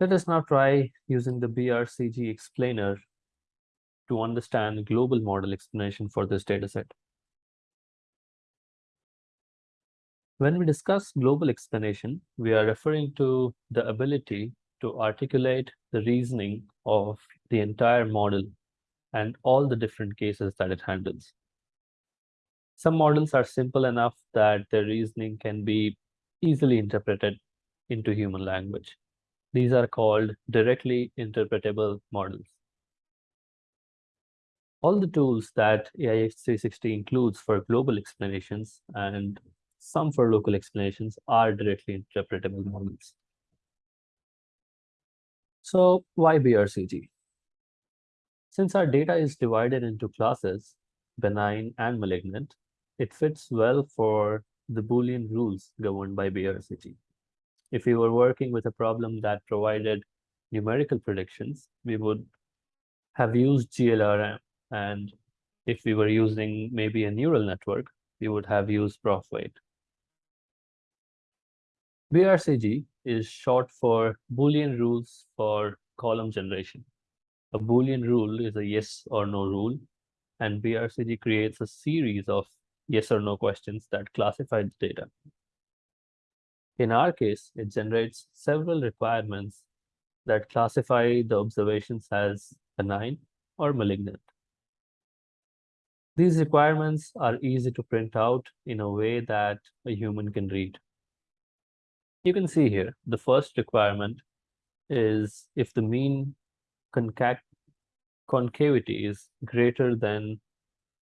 Let us now try using the BRCG explainer to understand global model explanation for this dataset. When we discuss global explanation, we are referring to the ability to articulate the reasoning of the entire model and all the different cases that it handles. Some models are simple enough that their reasoning can be easily interpreted into human language. These are called directly interpretable models. All the tools that AIX360 includes for global explanations and some for local explanations are directly interpretable models. So why BRCG? Since our data is divided into classes, benign and malignant, it fits well for the Boolean rules governed by BRCG. If we were working with a problem that provided numerical predictions, we would have used GLRM. And if we were using maybe a neural network, we would have used ProfWeight. BRCG is short for Boolean rules for column generation. A Boolean rule is a yes or no rule, and BRCG creates a series of yes or no questions that classify the data. In our case, it generates several requirements that classify the observations as benign or malignant. These requirements are easy to print out in a way that a human can read. You can see here, the first requirement is if the mean concavity is greater than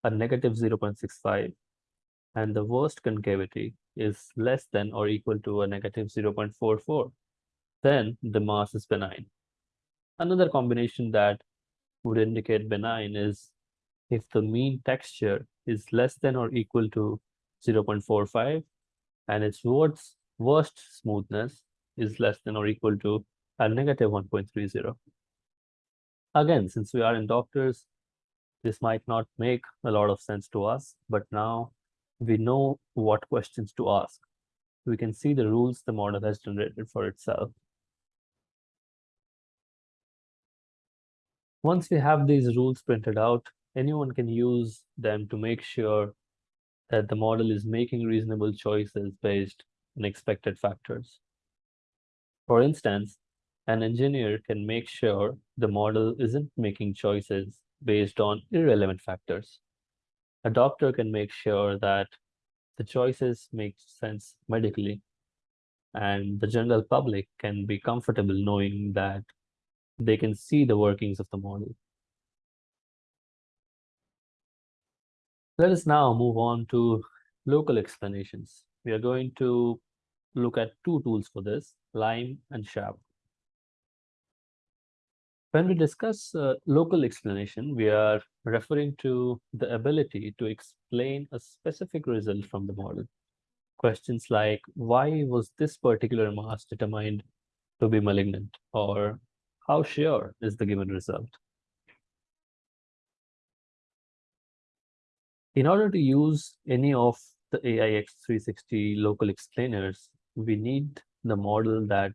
a negative 0.65 and the worst concavity is less than or equal to a negative 0.44, then the mass is benign. Another combination that would indicate benign is if the mean texture is less than or equal to 0.45 and its worst, worst smoothness is less than or equal to a negative 1.30. Again, since we are in doctors, this might not make a lot of sense to us, but now we know what questions to ask. We can see the rules the model has generated for itself. Once we have these rules printed out, anyone can use them to make sure that the model is making reasonable choices based on expected factors. For instance, an engineer can make sure the model isn't making choices based on irrelevant factors a doctor can make sure that the choices make sense medically and the general public can be comfortable knowing that they can see the workings of the model. Let us now move on to local explanations. We are going to look at two tools for this, LIME and SHAP. When we discuss uh, local explanation, we are referring to the ability to explain a specific result from the model. Questions like, why was this particular mass determined to be malignant? Or how sure is the given result? In order to use any of the AIX360 local explainers, we need the model that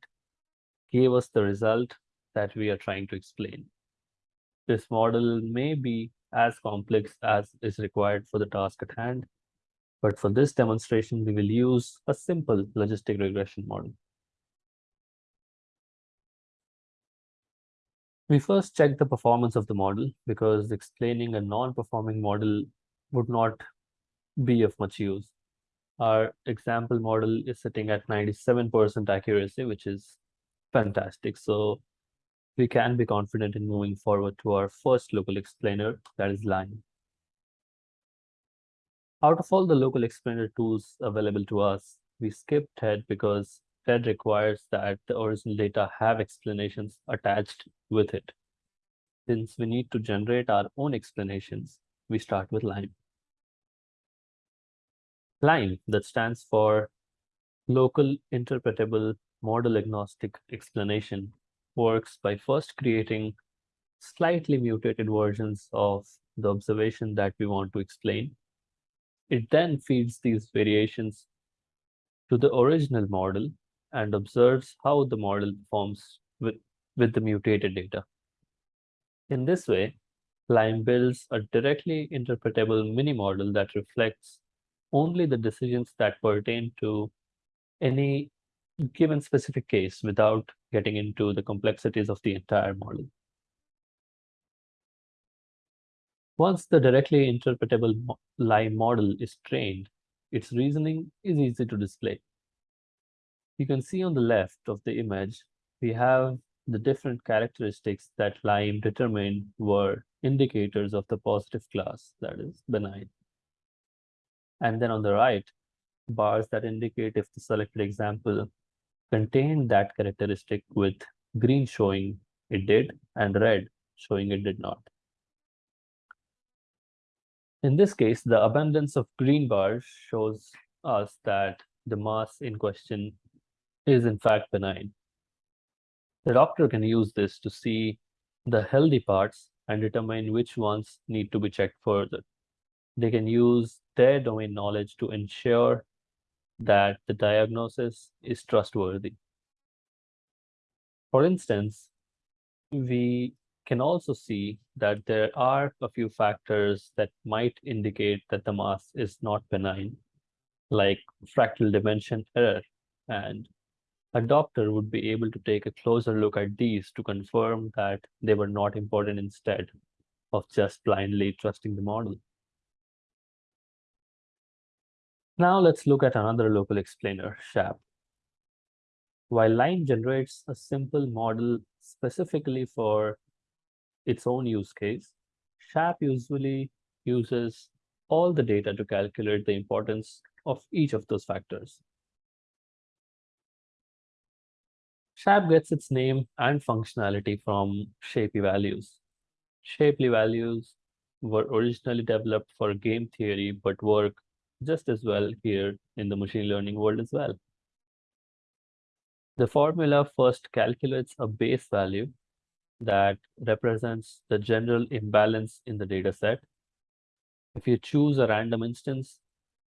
gave us the result that we are trying to explain. This model may be as complex as is required for the task at hand, but for this demonstration, we will use a simple logistic regression model. We first check the performance of the model because explaining a non-performing model would not be of much use. Our example model is sitting at 97% accuracy, which is fantastic. So we can be confident in moving forward to our first local explainer, that is LIME. Out of all the local explainer tools available to us, we skipped TED because TED requires that the original data have explanations attached with it. Since we need to generate our own explanations, we start with LIME. LIME, that stands for Local Interpretable Model Agnostic Explanation, works by first creating slightly mutated versions of the observation that we want to explain. It then feeds these variations to the original model and observes how the model performs with, with the mutated data. In this way, Lime builds a directly interpretable mini-model that reflects only the decisions that pertain to any given specific case without getting into the complexities of the entire model. Once the directly interpretable mo Lime model is trained, its reasoning is easy to display. You can see on the left of the image, we have the different characteristics that Lime determined were indicators of the positive class, that is benign. And then on the right, bars that indicate if the selected example contained that characteristic with green showing it did and red showing it did not. In this case, the abundance of green bars shows us that the mass in question is in fact benign. The doctor can use this to see the healthy parts and determine which ones need to be checked further. They can use their domain knowledge to ensure that the diagnosis is trustworthy. For instance, we can also see that there are a few factors that might indicate that the mass is not benign, like fractal dimension error and a doctor would be able to take a closer look at these to confirm that they were not important instead of just blindly trusting the model. Now let's look at another local explainer, SHAP. While Lime generates a simple model specifically for its own use case, SHAP usually uses all the data to calculate the importance of each of those factors. SHAP gets its name and functionality from Shapley values. Shapley values were originally developed for game theory, but work just as well here in the machine learning world as well. The formula first calculates a base value that represents the general imbalance in the data set. If you choose a random instance,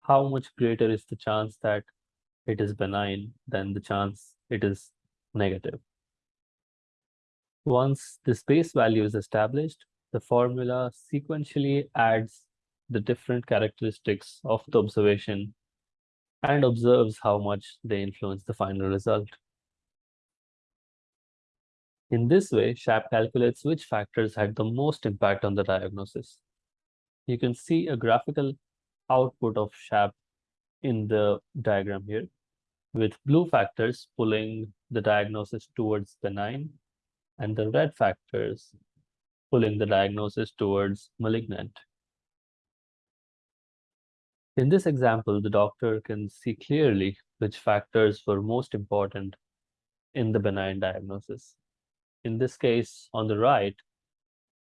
how much greater is the chance that it is benign than the chance it is negative. Once this base value is established, the formula sequentially adds the different characteristics of the observation and observes how much they influence the final result. In this way, SHAP calculates which factors had the most impact on the diagnosis. You can see a graphical output of SHAP in the diagram here with blue factors pulling the diagnosis towards benign and the red factors pulling the diagnosis towards malignant. In this example, the doctor can see clearly which factors were most important in the benign diagnosis. In this case, on the right,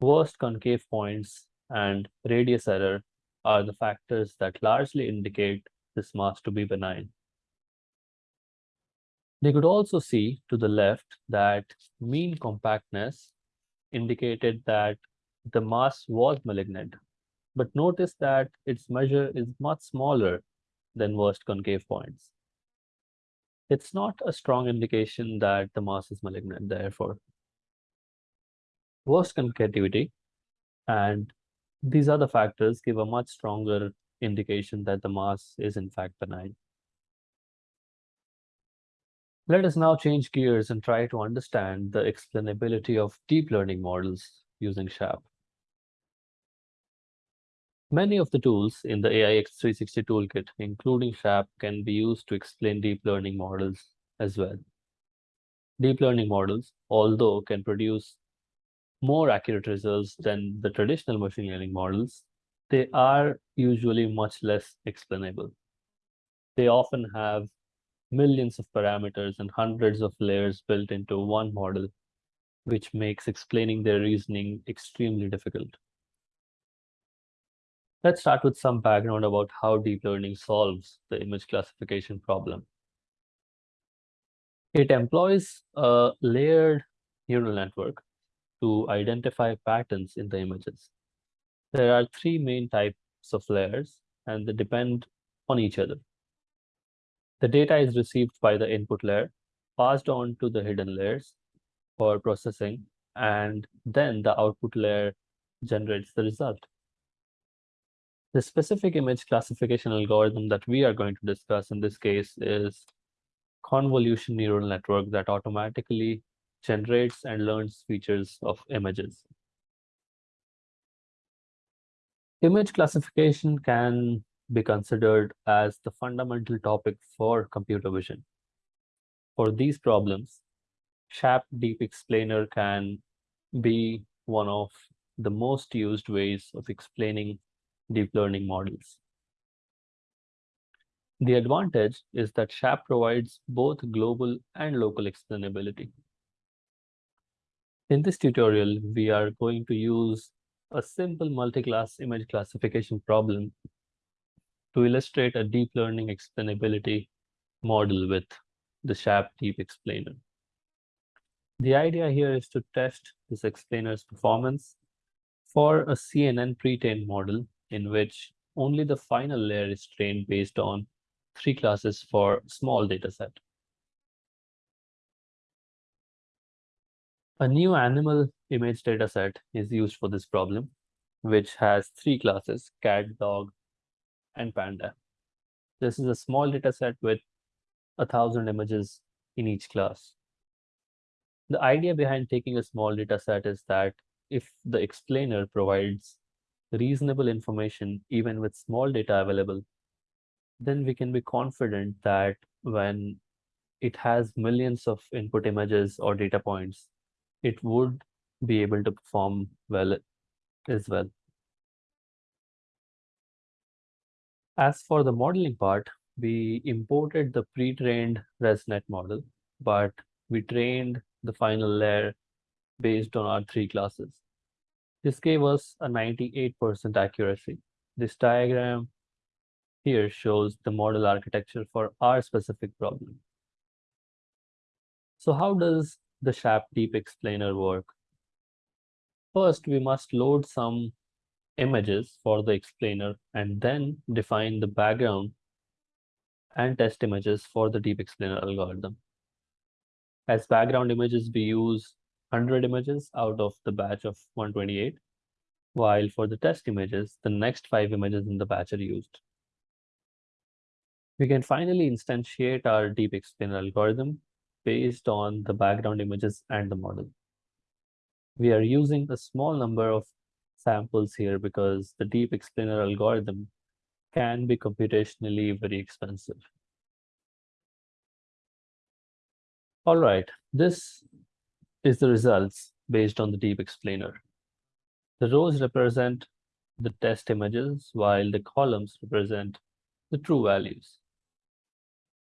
worst concave points and radius error are the factors that largely indicate this mass to be benign. They could also see to the left that mean compactness indicated that the mass was malignant. But notice that its measure is much smaller than worst concave points. It's not a strong indication that the mass is malignant, therefore. Worst concavity and these other factors give a much stronger indication that the mass is in fact benign. Let us now change gears and try to understand the explainability of deep learning models using SHAP. Many of the tools in the AIX360 toolkit, including SHAP, can be used to explain deep learning models as well. Deep learning models, although can produce more accurate results than the traditional machine learning models, they are usually much less explainable. They often have millions of parameters and hundreds of layers built into one model, which makes explaining their reasoning extremely difficult. Let's start with some background about how deep learning solves the image classification problem. It employs a layered neural network to identify patterns in the images. There are three main types of layers, and they depend on each other. The data is received by the input layer, passed on to the hidden layers, for processing, and then the output layer generates the result. The specific image classification algorithm that we are going to discuss in this case is convolution neural network that automatically generates and learns features of images. Image classification can be considered as the fundamental topic for computer vision. For these problems, SHAP Deep Explainer can be one of the most used ways of explaining deep learning models. The advantage is that SHAP provides both global and local explainability. In this tutorial, we are going to use a simple multi-class image classification problem to illustrate a deep learning explainability model with the SHAP Deep Explainer. The idea here is to test this explainer's performance for a CNN pre-trained model in which only the final layer is trained based on three classes for small data set. A new animal image dataset is used for this problem, which has three classes, cat, dog, and panda. This is a small dataset with a thousand images in each class. The idea behind taking a small dataset is that if the explainer provides reasonable information, even with small data available, then we can be confident that when it has millions of input images or data points, it would be able to perform well as well. As for the modeling part, we imported the pre-trained ResNet model, but we trained the final layer based on our three classes. This gave us a 98% accuracy. This diagram here shows the model architecture for our specific problem. So how does the SHAP Deep Explainer work? First, we must load some images for the explainer and then define the background and test images for the Deep Explainer algorithm. As background images, we use 100 images out of the batch of 128, while for the test images, the next five images in the batch are used. We can finally instantiate our deep explainer algorithm based on the background images and the model. We are using a small number of samples here because the deep explainer algorithm can be computationally very expensive. All right, this is the results based on the deep explainer. The rows represent the test images while the columns represent the true values.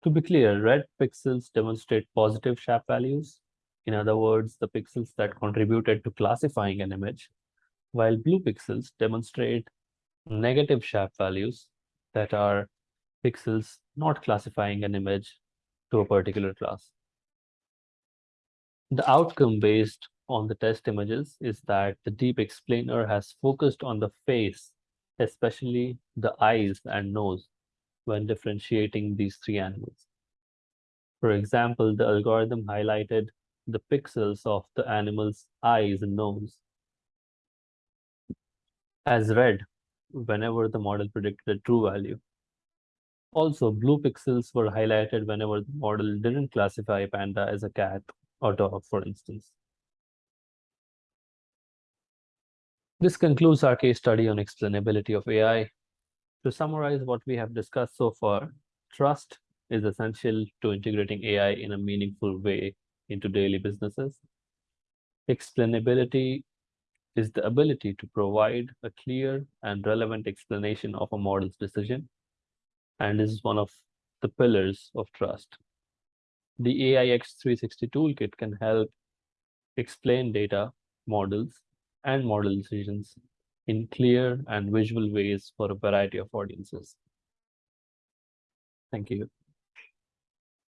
To be clear, red pixels demonstrate positive SHAP values. In other words, the pixels that contributed to classifying an image, while blue pixels demonstrate negative SHAP values that are pixels not classifying an image to a particular class. The outcome based on the test images is that the deep explainer has focused on the face, especially the eyes and nose, when differentiating these three animals. For example, the algorithm highlighted the pixels of the animal's eyes and nose as red whenever the model predicted a true value. Also, blue pixels were highlighted whenever the model didn't classify panda as a cat or dog, for instance. This concludes our case study on explainability of AI. To summarize what we have discussed so far, trust is essential to integrating AI in a meaningful way into daily businesses. Explainability is the ability to provide a clear and relevant explanation of a model's decision and is one of the pillars of trust. The AIX360 toolkit can help explain data, models, and model decisions in clear and visual ways for a variety of audiences. Thank you.